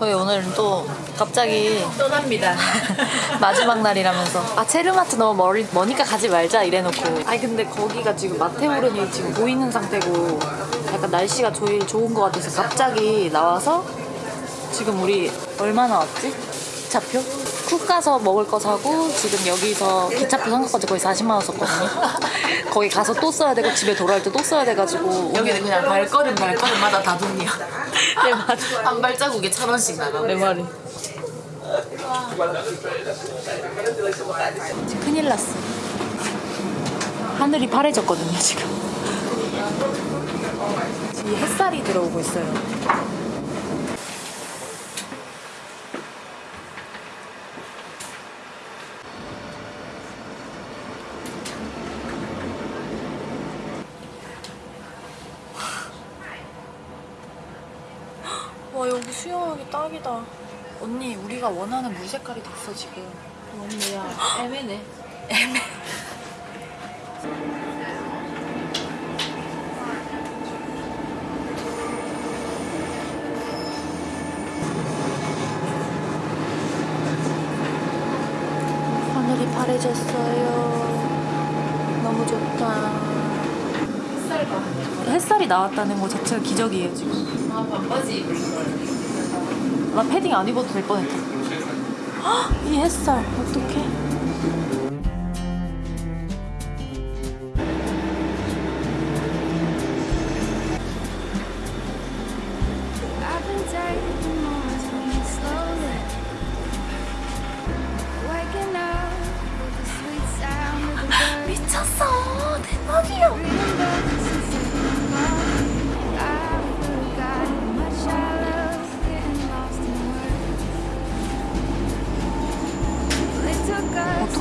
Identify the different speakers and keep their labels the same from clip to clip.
Speaker 1: 저희 오늘은 또 갑자기
Speaker 2: 떠납니다.
Speaker 1: 마지막 날이라면서 아 체르마트 너무 멀, 머니까 가지 말자 이래놓고 아니 근데 거기가 지금 마테오른이 지금 보이는 상태고 약간 날씨가 제일 좋은 것 같아서 갑자기 나와서 지금 우리 얼마 나 왔지? 기차표? 쿡 가서 먹을 거 사고 지금 여기서 기차표 산 것까지 거의 40만 원 썼거든요. 거기 가서 또 써야 되고 집에 돌아올 때 또 써야 돼가지고.
Speaker 2: 여기는 그냥 발걸음 발걸음마다 다 돈이야.
Speaker 1: 내 말이
Speaker 2: 한 발자국에 천 원씩 나가.
Speaker 1: 내 말이 큰일 났어. 하늘이 파래졌거든요 지금. 이 햇살이 들어오고 있어요 와 여기 수영하기 딱이다. 언니 우리가 원하는 물 색깔이 됐어 지금.
Speaker 2: 언니야 애매네.
Speaker 1: 하늘이 파래졌어요 너무 좋다 햇살이 나왔다는 거 자체가 기적이에요 지금
Speaker 2: 아 반바지.
Speaker 1: 나 패딩 안 입어도 될 뻔했다 헉, 이 햇살 어떡해. 미쳤어 대박이야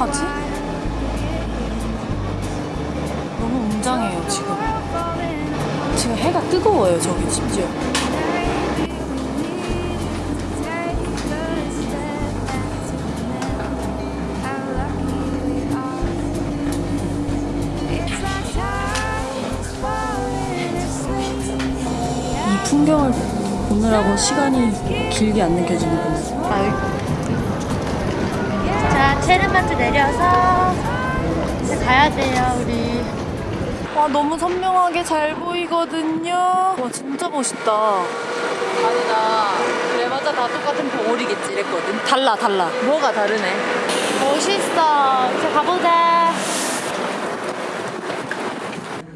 Speaker 1: 어떡하지? 너무 웅장해요 지금 지금 해가 뜨거워요 저기 심지어. 이 풍경을 보느라고 시간이 길게 안 느껴지는군요
Speaker 3: 자, 체르마트 내려서 이제 가야 돼요, 우리.
Speaker 1: 와 너무 선명하게 잘 보이거든요 와 진짜 멋있다 아니 나 그래봤자 다 똑같은 봉오리겠지 이랬거든 달라 달라 뭐가 다르네
Speaker 3: 멋있어. 이제 가보자.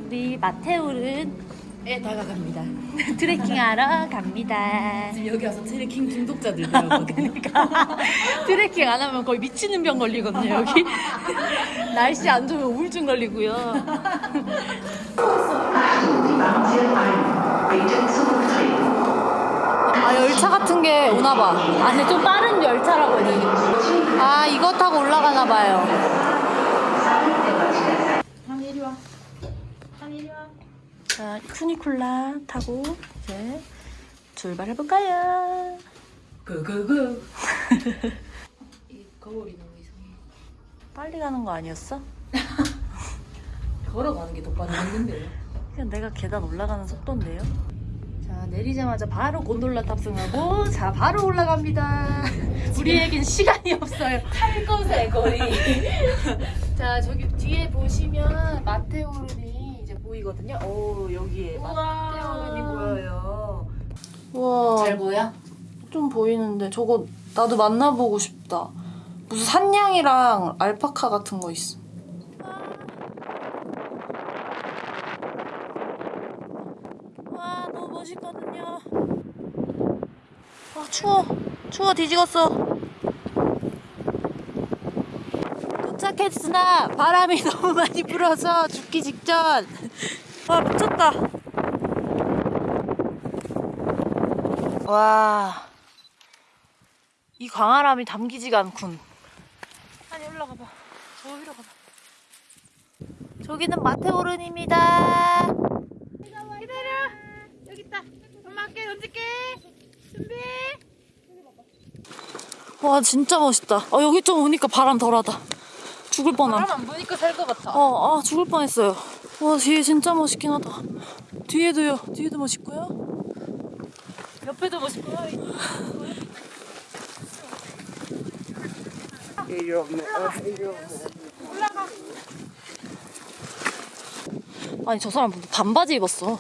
Speaker 3: 우리 마테오른 에
Speaker 2: 다가갑니다.
Speaker 3: 트레킹하러 갑니다.
Speaker 2: 지금 여기 와서 트레킹 중독자들 되었거든요.
Speaker 3: 그러니까 트레킹 안 하면 거의 미치는 병 걸리거든요, 여기. 날씨 안 좋으면 우울증 걸리고요.
Speaker 1: 아 열차 같은 게 오나 봐
Speaker 3: 아, 근데 좀 빠른 열차라고 해야 되나?
Speaker 1: 아 이거 타고 올라가나 봐요 자 쿠니콜라 타고 이제 출발해볼까요
Speaker 2: 그그그. 이 거울이 너무 이상해.
Speaker 1: 빨리 가는 거 아니었어?
Speaker 2: 걸어가는 게 더 빠르겠는데요.
Speaker 1: 그냥 내가 계단 올라가는 속도인데요 자 내리자마자 바로 곤돌라 탑승하고 자 바로 올라갑니다 우리에겐 시간이 없어요
Speaker 2: 탈 것의 거리.
Speaker 1: 자 저기 뒤에 보시면 마테오른 이 보이거든요. 오 여기에 마테오른이 보여요. 와,
Speaker 2: 잘 보여?
Speaker 1: 좀 보이는데 저거 나도 만나보고 싶다. 무슨 산양이랑 알파카 같은 거 있어. 와 너무 멋있거든요. 아 추워, 추워 뒤지겠어. 도착했으나 바람이 너무 많이 불어서 죽기 직전. 와 미쳤다. 와. 이 광활함이 담기지가 않군. 아니 올라가 봐. 저기로 가봐. 저기는 마테오른입니다.
Speaker 3: 기다려. 여기 있다. 엄마 할게, 던질게. 준비.
Speaker 1: 와 진짜 멋있다. 아 여기 좀 오니까 바람 덜하다. 죽을 뻔한.
Speaker 2: 사람 안 보니까 살 것 같아.
Speaker 1: 어, 아, 죽을 뻔했어요. 와, 뒤에 진짜 멋있긴 하다. 뒤에도요. 뒤에도 멋있고요.
Speaker 2: 옆에도 멋있고요.
Speaker 1: 아니 저 사람 반바지 입었어.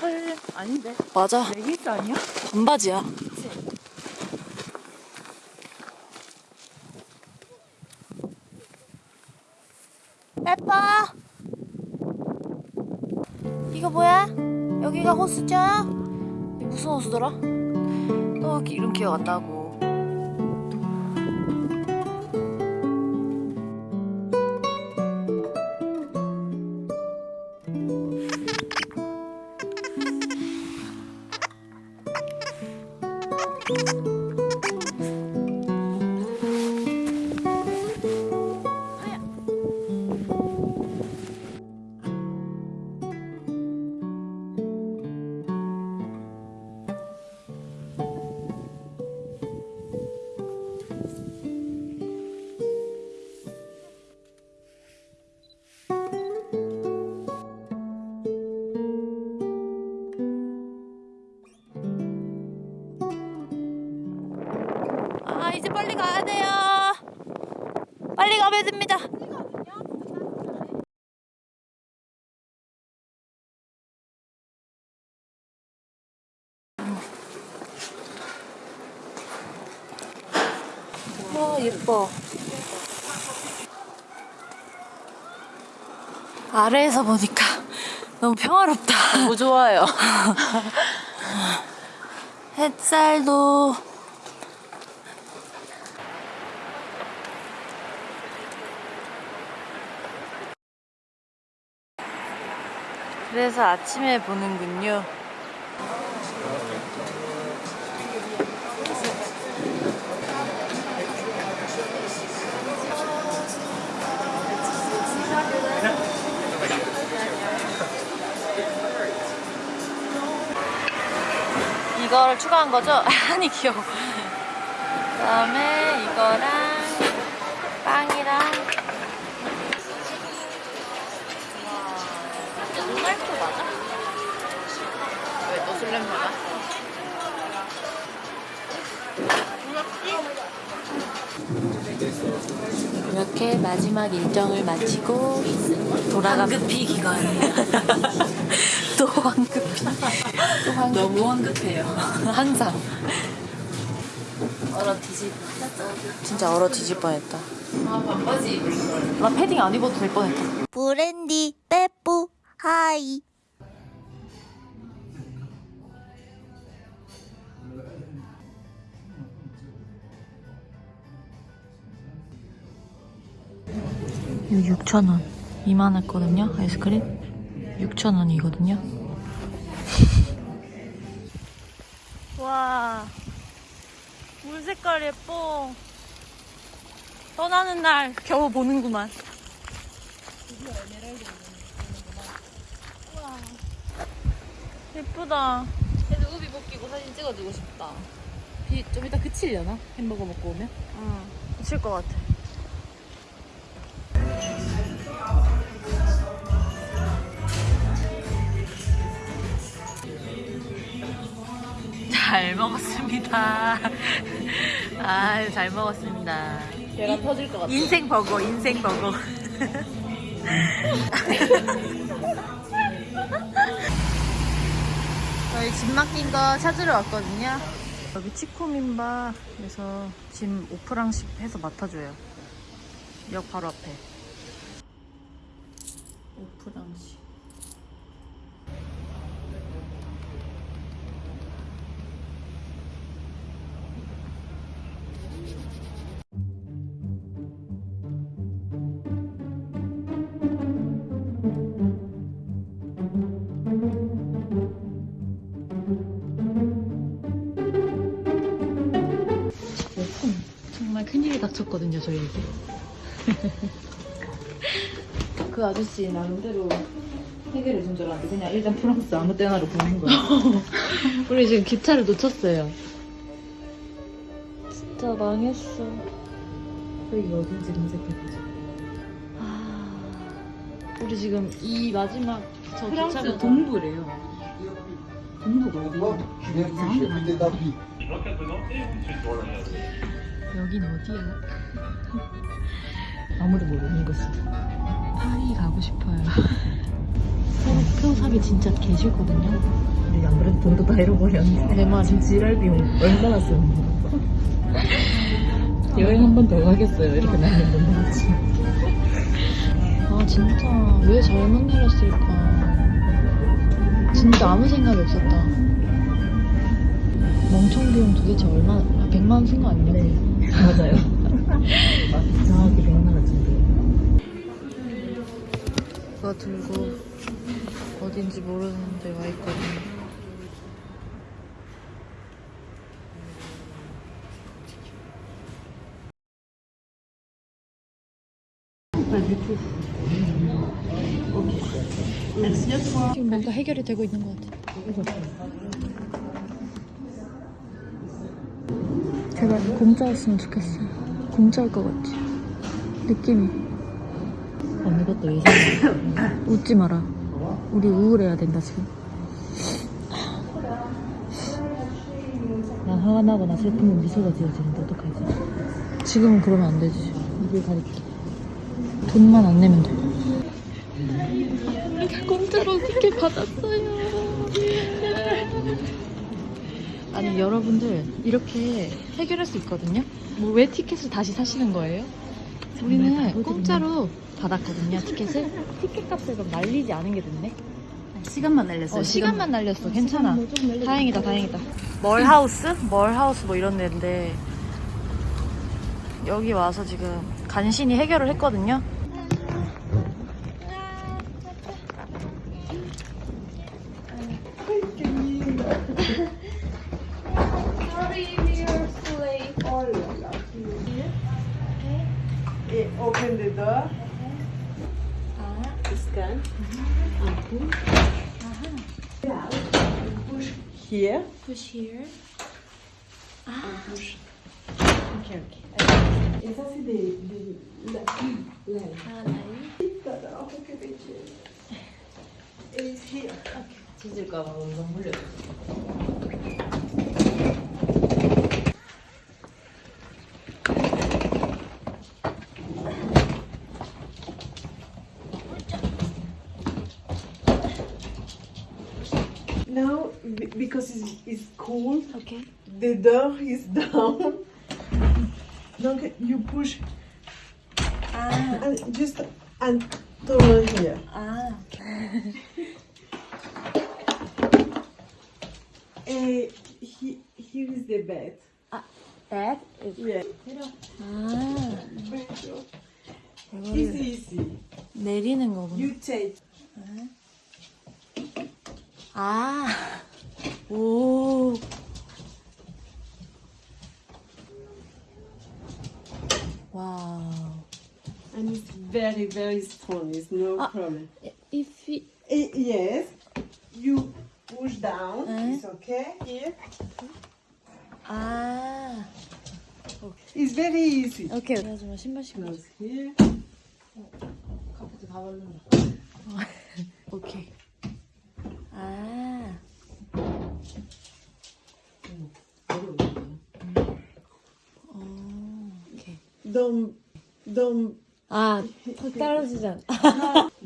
Speaker 3: 헐 아닌데.
Speaker 1: 맞아.
Speaker 3: 레깅스 아니야?
Speaker 1: 반바지야. 이게 무슨 호수더라? 또 이름 기억 안 나고. 이제 빨리 가야 돼요. 빨리 가면 됩니다. 와 예뻐. 아래에서 보니까 너무 평화롭다.
Speaker 2: 너무 좋아요.
Speaker 1: 햇살도 그래서 아침에 보는군요. 이거를 추가한 거죠? 아니 귀여워. 그 다음에 이거랑 빵이랑 눈알코 맞아? 이렇게 마지막 일정을 마치고 돌아가 황급히 귀가해요. 또 황급히. 또 황급히.
Speaker 2: 너무 황급해요.
Speaker 1: 항상. 얼어 뒤집. 진짜 얼어 뒤질 뻔했다.
Speaker 2: 아 반바지 입을 걸.
Speaker 1: 나 패딩 안 입어도 될 뻔했다.
Speaker 4: 브랜디 빼뿌 하이
Speaker 1: 이거 6,000원. 이만했거든요, 아이스크림. 6,000원이거든요. 와, 물 색깔 예뻐. 떠나는 날 겨우 보는구만. 우와, 예쁘다.
Speaker 2: 그래도 우비 벗기고 사진 찍어주고 싶다. 비 좀 이따 그치려나? 햄버거 먹고 오면?
Speaker 1: 응, 미칠 것 같아. 잘 먹었습니다. 아, 잘 먹었습니다.
Speaker 2: 계란 터질 것 같아.
Speaker 1: 인생 버거, 인생 버거. 저희 짐 맡긴 거 찾으러 왔거든요. 여기 치코민바에서 짐 오프랑식 해서 맡아줘요. 역 바로 앞에. 오프랑식. 정말 큰일이 닥쳤거든요, 저희에게.
Speaker 2: 그 아저씨 나름대로 해결해 준 줄 알았는데 그냥 일단 프랑스 아무 때나로 보낸 거야.
Speaker 1: 우리 지금 기차를 놓쳤어요. 진짜 망했어.
Speaker 2: 여기가 어딘지 검색해보자.
Speaker 1: 아, 우리 지금 이 마지막 저
Speaker 2: 프랑스
Speaker 1: 기차가
Speaker 2: 동부래요. 동부가 어디야?
Speaker 1: 여긴 어디야?
Speaker 2: 아무도 모르는 곳이.
Speaker 1: 파리 가고 싶어요. 표 사기 진짜 개 싫거든요.
Speaker 2: 근데 안 그래도 돈도 다 잃어버렸는데.
Speaker 1: 내 말이.
Speaker 2: 지금 지랄 비용 얼마나 쓰는 거 여행 한 번 더 가겠어요. 이렇게 나는 건 뭐지.
Speaker 1: 아 진짜 왜 잘못 내렸을까? 진짜 아무 생각이 없었다. 멍청 비용 도대체 얼마? 아, 100만 원 쓴 거 아니냐?
Speaker 2: 네, 맞아요. 정확히 100만 원
Speaker 1: 그거 들고 어딘지 모르는데 와 있거든요. 지금 뭔가 해결이 되고 있는 것 같아. 제발 공짜였으면 좋겠어. 공짜일 것 같지? 느낌이.
Speaker 2: 어느 것도 예상.
Speaker 1: 웃지 마라. 우리 우울해야 된다 지금.
Speaker 2: 난 화가 나거나 슬프면 미소가 지어지는데 어떡하지?
Speaker 1: 지금은 그러면 안 되지.
Speaker 2: 입을 가릴게.
Speaker 1: 돈만 안 내면 돼. 공짜로 티켓 받았어요. 아니 여러분들 이렇게 해결할 수 있거든요. 뭐 왜 티켓을 다시 사시는 거예요? 우리는 공짜로 받았거든요 티켓을. 티켓 값을 그럼 날리지 않은 게 됐네.
Speaker 5: 시간만 날렸어요.
Speaker 1: 어, 시간만 날렸어. 괜찮아. 다행이다, 다행이다. 멀하우스? 멀하우스 뭐 이런 데인데 여기 와서 지금 간신히 해결을 했거든요.
Speaker 6: scan and. Uh -huh. and push here.
Speaker 1: Push here. Ah.
Speaker 6: And push. Okay, okay. Et ça, c'est des, des, la.
Speaker 2: Ah. T'as Et ici,
Speaker 6: ok. On. because it's, it's cold,
Speaker 1: Okay.
Speaker 6: the door is down. Donc, you push. And just and turn here.
Speaker 1: Ah.
Speaker 6: Eh, he, here is the bed.
Speaker 1: That?
Speaker 6: Yeah.
Speaker 1: 아.
Speaker 6: It's easy.
Speaker 1: 내리는 거구나.
Speaker 6: You take.
Speaker 1: 아.
Speaker 6: problem.
Speaker 1: If we,
Speaker 6: Eh, yes. You push down.
Speaker 1: Eh?
Speaker 6: It's okay. Here.
Speaker 1: 아.
Speaker 6: It's very easy.
Speaker 1: 오케이. 하지마 신발 신고.
Speaker 6: Close here.
Speaker 2: 카페트 다 바른다.
Speaker 1: 오케이. 아. 어, 오케이.
Speaker 6: Don't, don't.
Speaker 1: 아, 턱 떨어지잖아.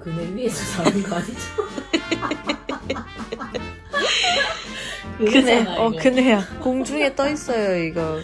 Speaker 2: 그네 위에서 자는 거 아니죠?
Speaker 1: 그네, 어, 그네야. 공중에 떠 있어요, 이거.